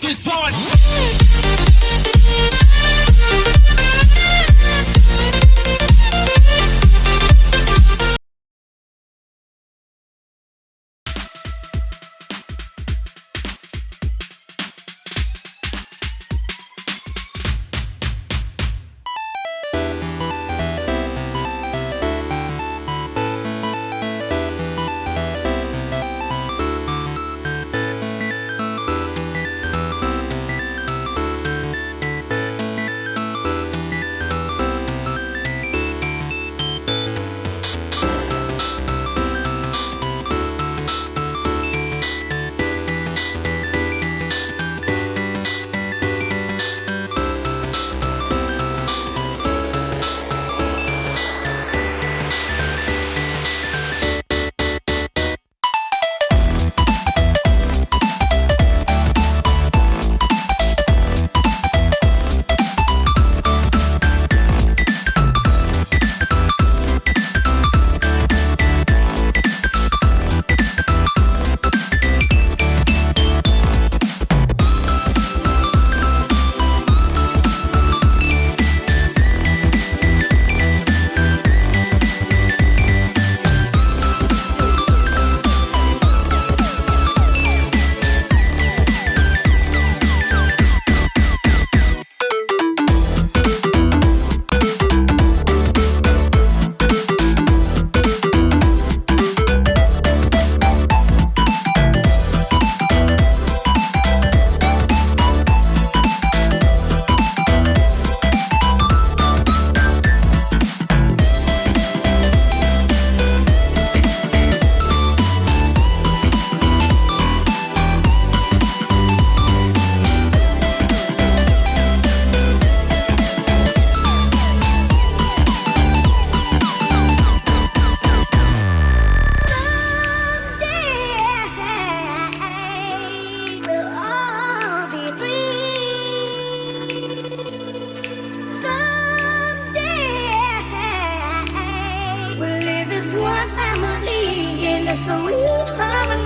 this party. In a sweet harmony.